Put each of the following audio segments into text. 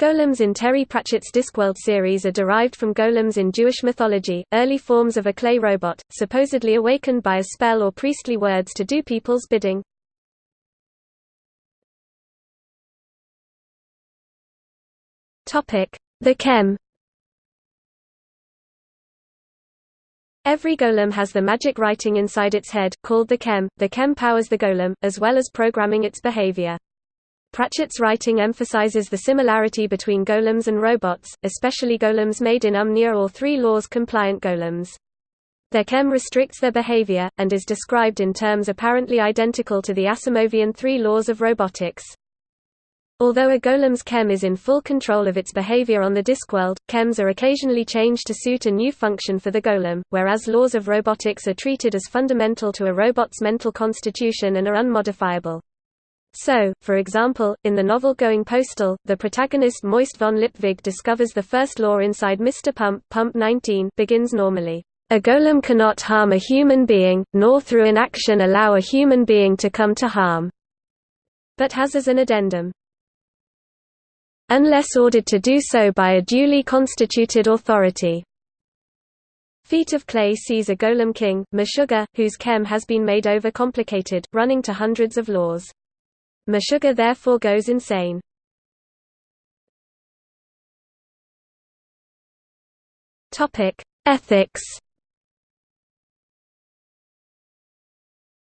Golems in Terry Pratchett's Discworld series are derived from golems in Jewish mythology, early forms of a clay robot, supposedly awakened by a spell or priestly words to do people's bidding. The Chem Every golem has the magic writing inside its head, called the Chem. The Chem powers the golem, as well as programming its behavior. Pratchett's writing emphasizes the similarity between golems and robots, especially golems made in Umnia or Three Laws compliant golems. Their chem restricts their behavior, and is described in terms apparently identical to the Asimovian Three Laws of Robotics. Although a golem's chem is in full control of its behavior on the Discworld, chems are occasionally changed to suit a new function for the golem, whereas laws of robotics are treated as fundamental to a robot's mental constitution and are unmodifiable. So, for example, in the novel Going Postal, the protagonist Moist von Lipwig discovers the first law inside Mr. Pump, Pump 19 begins normally. A golem cannot harm a human being, nor through inaction allow a human being to come to harm. But has as an addendum. Unless ordered to do so by a duly constituted authority. Feet of Clay sees a golem king, Meshugah, whose chem has been made over-complicated, running to hundreds of laws. Meshugah therefore goes insane. Ethics.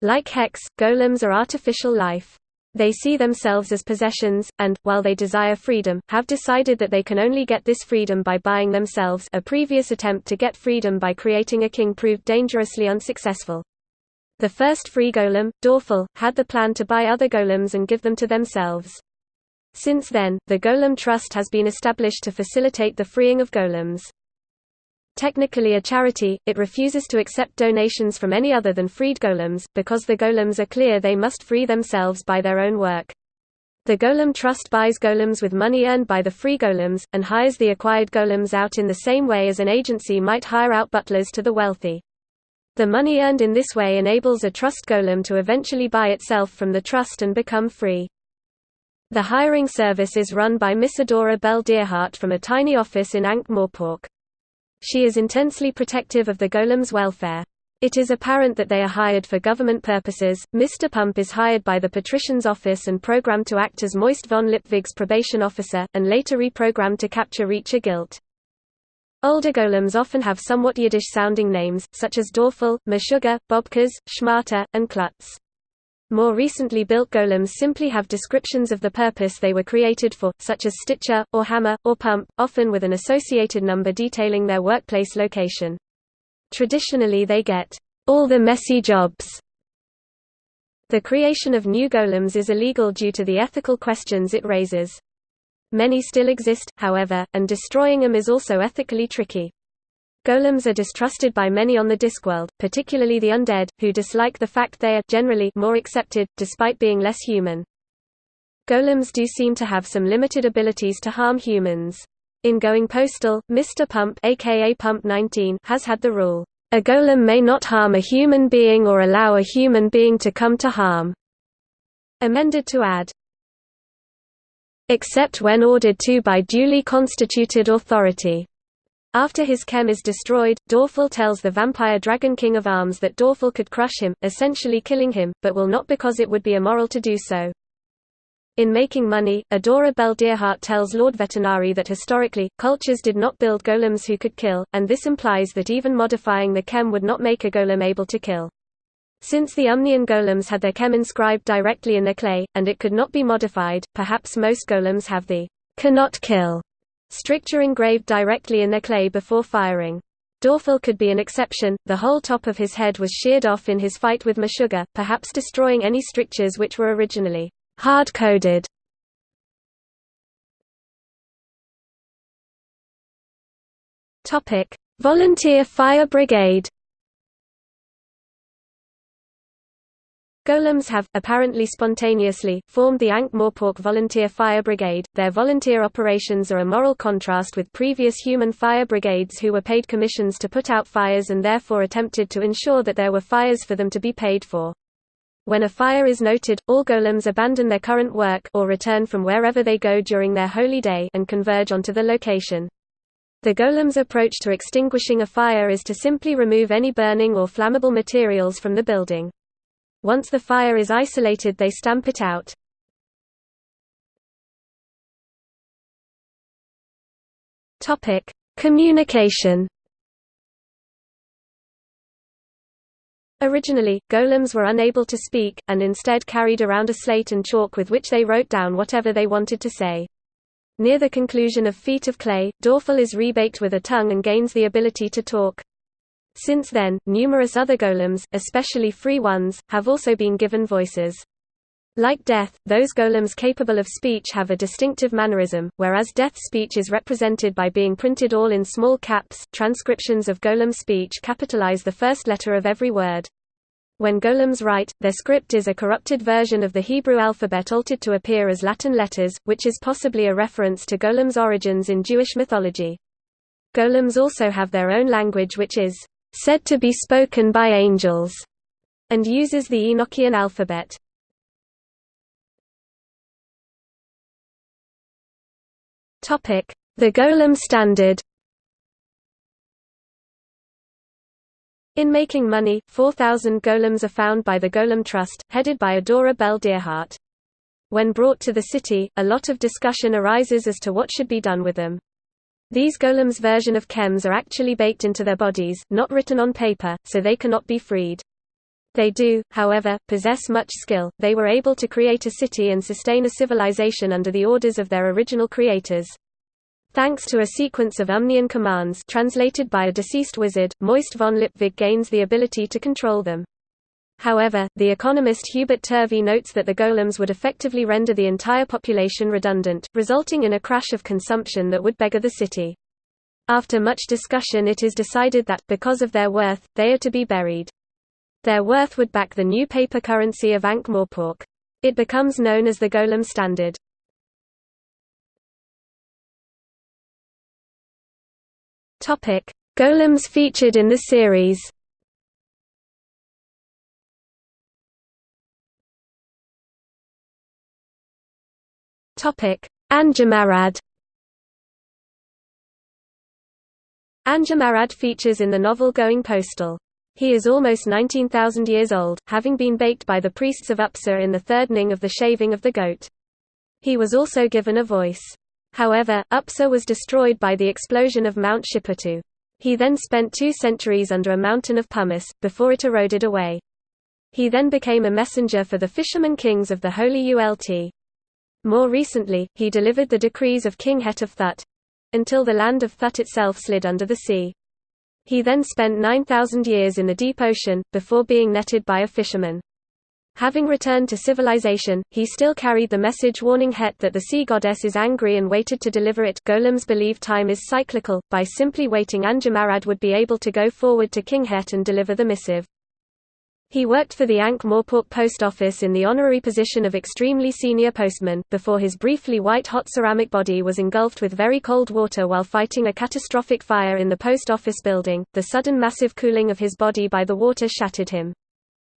Like Hex, golems are artificial life. They see themselves as possessions, and, while they desire freedom, have decided that they can only get this freedom by buying themselves a previous attempt to get freedom by creating a king proved dangerously unsuccessful. The first free golem, Dorfl, had the plan to buy other golems and give them to themselves. Since then, the Golem Trust has been established to facilitate the freeing of golems. Technically a charity, it refuses to accept donations from any other than freed golems, because the golems are clear they must free themselves by their own work. The Golem Trust buys golems with money earned by the free golems, and hires the acquired golems out in the same way as an agency might hire out butlers to the wealthy. The money earned in this way enables a trust golem to eventually buy itself from the trust and become free. The hiring service is run by Miss Adora Belle Dearheart from a tiny office in Ankh-Morpork. She is intensely protective of the golem's welfare. It is apparent that they are hired for government purposes. Mr. Pump is hired by the patrician's office and programmed to act as Moist von Lipwig's probation officer, and later reprogrammed to capture Reacher Gilt. Older golems often have somewhat Yiddish-sounding names, such as Dorfl, Meshugah, Bobkes, Schmata, and Klutz. More recently built golems simply have descriptions of the purpose they were created for, such as Stitcher, or Hammer, or Pump, often with an associated number detailing their workplace location. Traditionally they get, all the messy jobs. The creation of new golems is illegal due to the ethical questions it raises. Many still exist, however, and destroying them is also ethically tricky. Golems are distrusted by many on the Discworld, particularly the undead, who dislike the fact they are generally more accepted, despite being less human. Golems do seem to have some limited abilities to harm humans. In Going Postal, Mr. Pump aka Pump 19 has had the rule, "A golem may not harm a human being or allow a human being to come to harm." Amended to add, except when ordered to by duly constituted authority. After his chem is destroyed, Dorfl tells the vampire Dragon King of Arms that Dorfl could crush him, essentially killing him, but will not because it would be immoral to do so. In Making Money, Adora Belle Dearheart tells Lord Vetinari that historically, cultures did not build golems who could kill, and this implies that even modifying the chem would not make a golem able to kill. Since the Umnian golems had their chem inscribed directly in their clay, and it could not be modified, perhaps most golems have the cannot kill stricture engraved directly in their clay before firing. Dorfl could be an exception, the whole top of his head was sheared off in his fight with Meshugah, perhaps destroying any strictures which were originally hard-coded. Volunteer Fire Brigade Golems have, apparently spontaneously, formed the Ankh-Morpork Volunteer Fire Brigade. Their volunteer operations are a moral contrast with previous human fire brigades who were paid commissions to put out fires and therefore attempted to ensure that there were fires for them to be paid for. When a fire is noted, all golems abandon their current work or return from wherever they go during their holy day and converge onto the location. The golem's approach to extinguishing a fire is to simply remove any burning or flammable materials from the building. Once the fire is isolated they stamp it out. Communication Originally, golems were unable to speak, and instead carried around a slate and chalk with which they wrote down whatever they wanted to say. Near the conclusion of Feet of Clay, Dorfl is rebaked with a tongue and gains the ability to talk. Since then, numerous other golems, especially free ones, have also been given voices. Like Death, those golems capable of speech have a distinctive mannerism, whereas Death's speech is represented by being printed all in small caps. Transcriptions of golem speech capitalize the first letter of every word. When golems write, their script is a corrupted version of the Hebrew alphabet altered to appear as Latin letters, which is possibly a reference to golems' origins in Jewish mythology. Golems also have their own language which is said to be spoken by angels, and uses the Enochian alphabet. The Golem standard In making money, 4,000 golems are found by the Golem Trust, headed by Adora Belle Dearheart. When brought to the city, a lot of discussion arises as to what should be done with them. These golems' version of chems are actually baked into their bodies, not written on paper, so they cannot be freed. They do, however, possess much skill, they were able to create a city and sustain a civilization under the orders of their original creators. Thanks to a sequence of Umnian commands translated by a deceased wizard, Moist von Lipwig gains the ability to control them. However, the economist Hubert Turvey notes that the golems would effectively render the entire population redundant, resulting in a crash of consumption that would beggar the city. After much discussion it is decided that, because of their worth, they are to be buried. Their worth would back the new paper currency of Ankh-Morpork. It becomes known as the Golem Standard. Golems featured in the series. Topic: Anghammarad. Anghammarad features in the novel Going Postal. He is almost 19,000 years old, having been baked by the priests of Upsa in the third ning of the shaving of the goat. He was also given a voice. However, Upsa was destroyed by the explosion of Mount Shipatu. He then spent two centuries under a mountain of pumice, before it eroded away. He then became a messenger for the fishermen kings of the Holy Ult. More recently, he delivered the decrees of King Het of Thut—until the land of Thut itself slid under the sea. He then spent 9,000 years in the deep ocean, before being netted by a fisherman. Having returned to civilization, he still carried the message warning Het that the sea goddess is angry and waited to deliver it. Golems believe time is cyclical, by simply waiting Anghammarad would be able to go forward to King Het and deliver the missive. He worked for the Ankh-Morpork post office in the honorary position of extremely senior postman, before his briefly white-hot ceramic body was engulfed with very cold water while fighting a catastrophic fire in the post office building. The sudden massive cooling of his body by the water shattered him.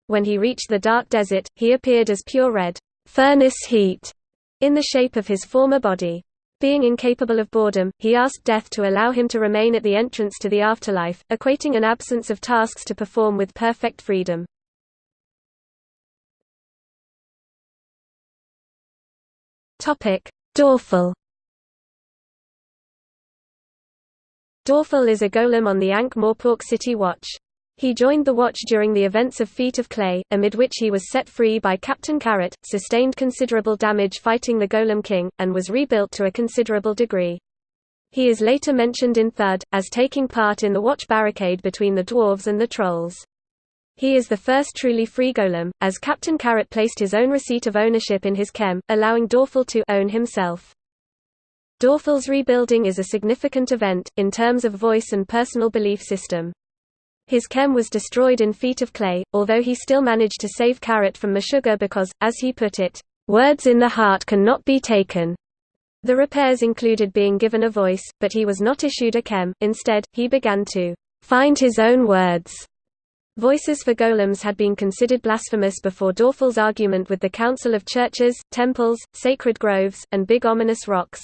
When he reached the dark desert, he appeared as pure red furnace heat in the shape of his former body. Being incapable of boredom, he asked death to allow him to remain at the entrance to the afterlife, equating an absence of tasks to perform with perfect freedom. Topic: Dorfl. Dorfl is a golem on the Ankh-Morpork City Watch. He joined the watch during the events of Feet of Clay, amid which he was set free by Captain Carrot, sustained considerable damage fighting the Golem King, and was rebuilt to a considerable degree. He is later mentioned in Thud, as taking part in the watch barricade between the dwarves and the trolls. He is the first truly free golem, as Captain Carrot placed his own receipt of ownership in his chem, allowing Dorfl to own himself. Dorfl's rebuilding is a significant event, in terms of voice and personal belief system. His chem was destroyed in Feet of Clay, although he still managed to save Carrot from Meshugah because, as he put it, "...words in the heart cannot be taken." The repairs included being given a voice, but he was not issued a chem, instead, he began to "...find his own words." Voices for golems had been considered blasphemous before Dorfl's argument with the Council of Churches, Temples, Sacred Groves, and Big Ominous Rocks.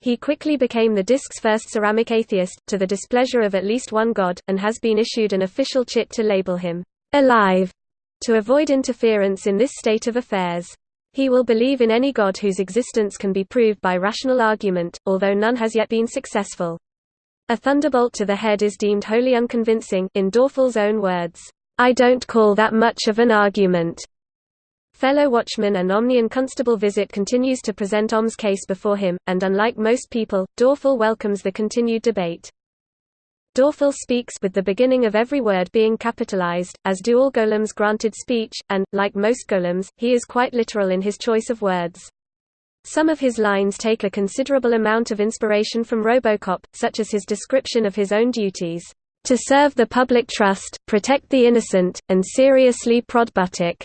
He quickly became the disc's first ceramic atheist, to the displeasure of at least one god, and has been issued an official chit to label him alive to avoid interference in this state of affairs. He will believe in any god whose existence can be proved by rational argument, although none has yet been successful. A thunderbolt to the head is deemed wholly unconvincing, in Dorfl's own words, "'I don't call that much of an argument." Fellow watchman and Omnian Constable Visit continues to present Om's case before him, and unlike most people, Dorfl welcomes the continued debate. Dorfl speaks with the beginning of every word being capitalized, as do all golems granted speech, and, like most golems, he is quite literal in his choice of words. Some of his lines take a considerable amount of inspiration from Robocop, such as his description of his own duties, "...to serve the public trust, protect the innocent, and seriously prod Buttick."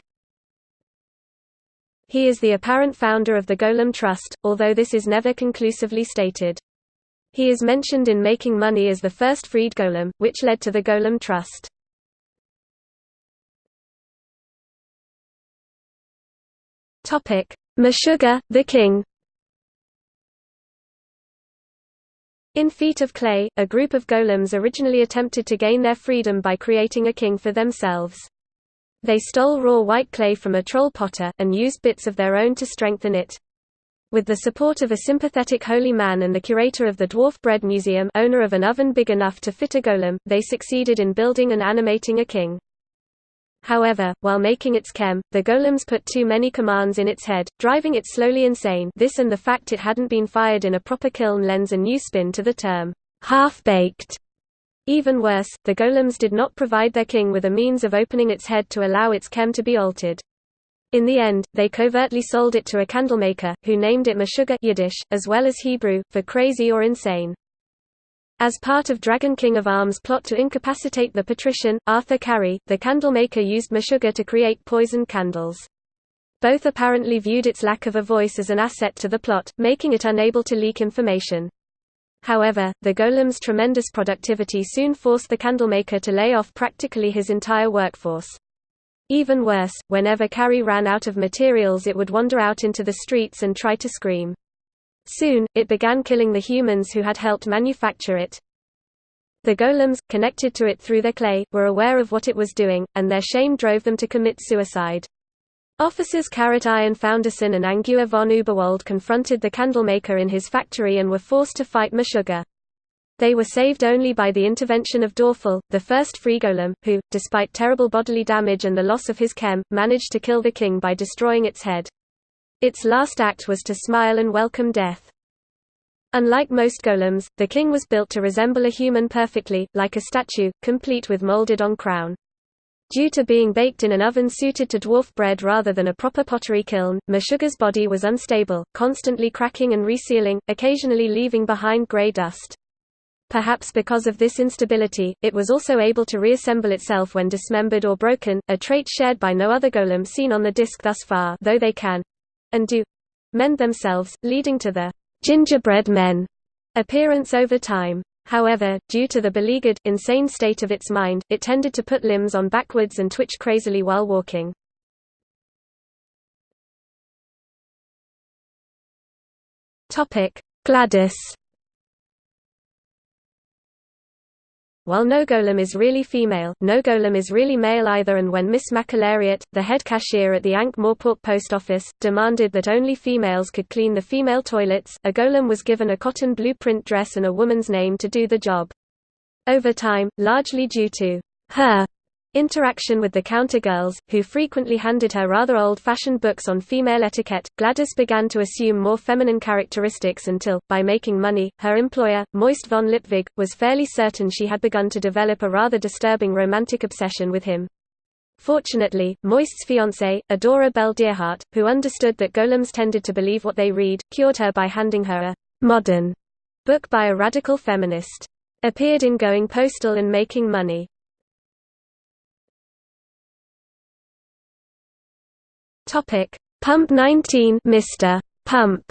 He is the apparent founder of the Golem Trust, although this is never conclusively stated. He is mentioned in Making Money as the first freed golem, which led to the Golem Trust. Meshuggah, the king In Feet of Clay, a group of golems originally attempted to gain their freedom by creating a king for themselves. They stole raw white clay from a troll potter, and used bits of their own to strengthen it. With the support of a sympathetic holy man and the curator of the Dwarf Bread Museum owner of an oven big enough to fit a golem, they succeeded in building and animating a king. However, while making its chem, the golems put too many commands in its head, driving it slowly insane this and the fact it hadn't been fired in a proper kiln lends a new spin to the term, half-baked. Even worse, the golems did not provide their king with a means of opening its head to allow its chem to be altered. In the end, they covertly sold it to a candlemaker, who named it Meshugah Yiddish, as well as Hebrew, for crazy or insane. As part of Dragon King of Arms' plot to incapacitate the patrician, Arthur Carry, the candlemaker used Meshugah to create poisoned candles. Both apparently viewed its lack of a voice as an asset to the plot, making it unable to leak information. However, the golem's tremendous productivity soon forced the candlemaker to lay off practically his entire workforce. Even worse, whenever Carry ran out of materials it would wander out into the streets and try to scream. Soon, it began killing the humans who had helped manufacture it. The golems, connected to it through their clay, were aware of what it was doing, and their shame drove them to commit suicide. Officers Carrot Ironfoundersson and Angua von Uberwald confronted the candlemaker in his factory and were forced to fight Meshugah. They were saved only by the intervention of Dorfl, the first free golem, who, despite terrible bodily damage and the loss of his chem, managed to kill the king by destroying its head. Its last act was to smile and welcome death. Unlike most golems, the king was built to resemble a human perfectly, like a statue, complete with molded-on crown. Due to being baked in an oven suited to dwarf bread rather than a proper pottery kiln, Meshugah's body was unstable, constantly cracking and resealing, occasionally leaving behind grey dust. Perhaps because of this instability, it was also able to reassemble itself when dismembered or broken, a trait shared by no other golem seen on the disc thus far though they can, and do mend themselves, leading to the gingerbread men appearance over time. However, due to the beleaguered, insane state of its mind, it tended to put limbs on backwards and twitch crazily while walking. Gladys While no golem is really female, no golem is really male either and when Miss Maccalariat, the head cashier at the Ankh-Morpork post office, demanded that only females could clean the female toilets, a golem was given a cotton blueprint dress and a woman's name to do the job. Over time, largely due to her Interaction with the counter girls, who frequently handed her rather old-fashioned books on female etiquette, Gladys began to assume more feminine characteristics until, by making money, her employer, Moist von Lipwig, was fairly certain she had begun to develop a rather disturbing romantic obsession with him. Fortunately, Moist's fiancée, Adora Belle Dearheart, who understood that golems tended to believe what they read, cured her by handing her a «modern» book by a radical feminist. Appeared in Going Postal and Making Money. Topic: Pump 19, Mr. Pump.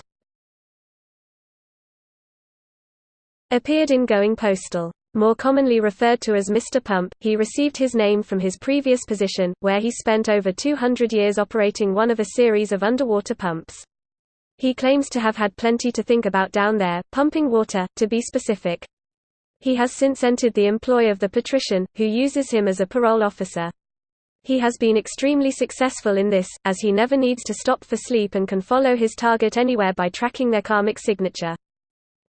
Appeared in Going Postal. More commonly referred to as Mr. Pump, he received his name from his previous position, where he spent over 200 years operating one of a series of underwater pumps. He claims to have had plenty to think about down there, pumping water, to be specific. He has since entered the employ of the patrician, who uses him as a parole officer. He has been extremely successful in this, as he never needs to stop for sleep and can follow his target anywhere by tracking their karmic signature.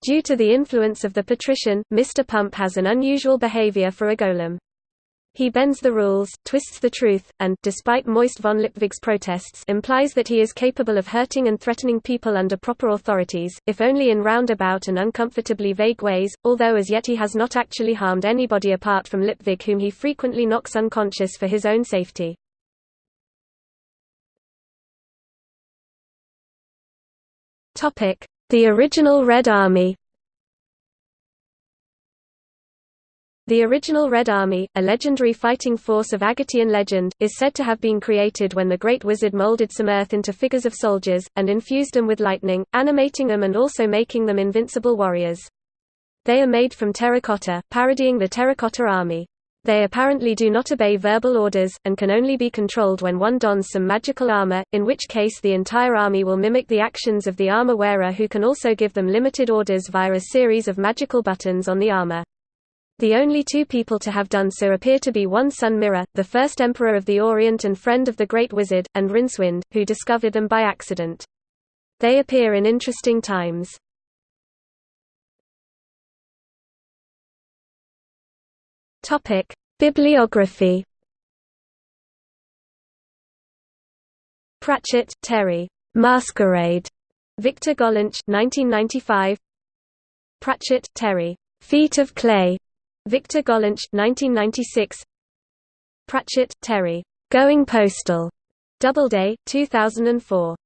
Due to the influence of the patrician, Mr. Pump has an unusual behavior for a golem. He bends the rules, twists the truth, and, despite Moist von Lipwig's protests implies that he is capable of hurting and threatening people under proper authorities, if only in roundabout and uncomfortably vague ways, although as yet he has not actually harmed anybody apart from Lipwig whom he frequently knocks unconscious for his own safety. The original Red Army The original Red Army, a legendary fighting force of Agatean legend, is said to have been created when the Great Wizard molded some earth into figures of soldiers, and infused them with lightning, animating them and also making them invincible warriors. They are made from terracotta, parodying the terracotta army. They apparently do not obey verbal orders, and can only be controlled when one dons some magical armor, in which case the entire army will mimic the actions of the armor wearer who can also give them limited orders via a series of magical buttons on the armor. The only two people to have done so appear to be one Sun Mirror, the first emperor of the Orient and friend of the Great Wizard, and Rincewind, who discovered them by accident. They appear in interesting times. Topic: Bibliography. Pratchett, Terry. Masquerade. Victor Gollancz, 1995. Pratchett, Terry. Feet of Clay. Victor Gollancz, 1996. Pratchett, Terry. Going Postal. Doubleday, 2004.